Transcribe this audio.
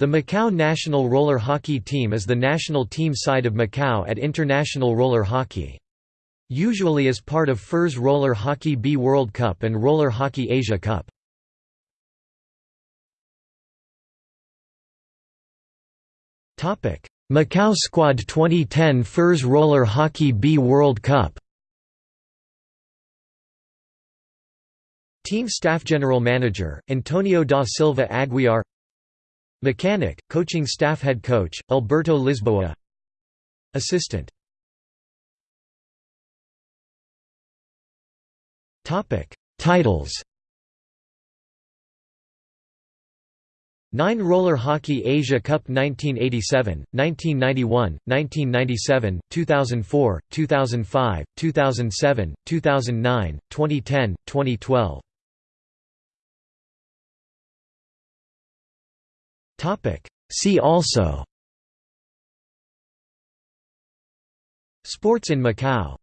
The Macau national roller hockey team is the national team side of Macau at international roller hockey. Usually as part of FIRS Roller Hockey B World Cup and Roller Hockey Asia Cup. Macau Squad 2010 FIRS Roller Hockey B World Cup Team Staff General Manager, Antonio da Silva Aguiar Mechanic, Coaching Staff Head Coach, Alberto Lisboa. Assistant. Titles. 9 Roller Hockey Asia Cup 1987, 1991, 1997, 2004, 2005, 2007, 2009, 2010, 2012 See also. Sports in Macau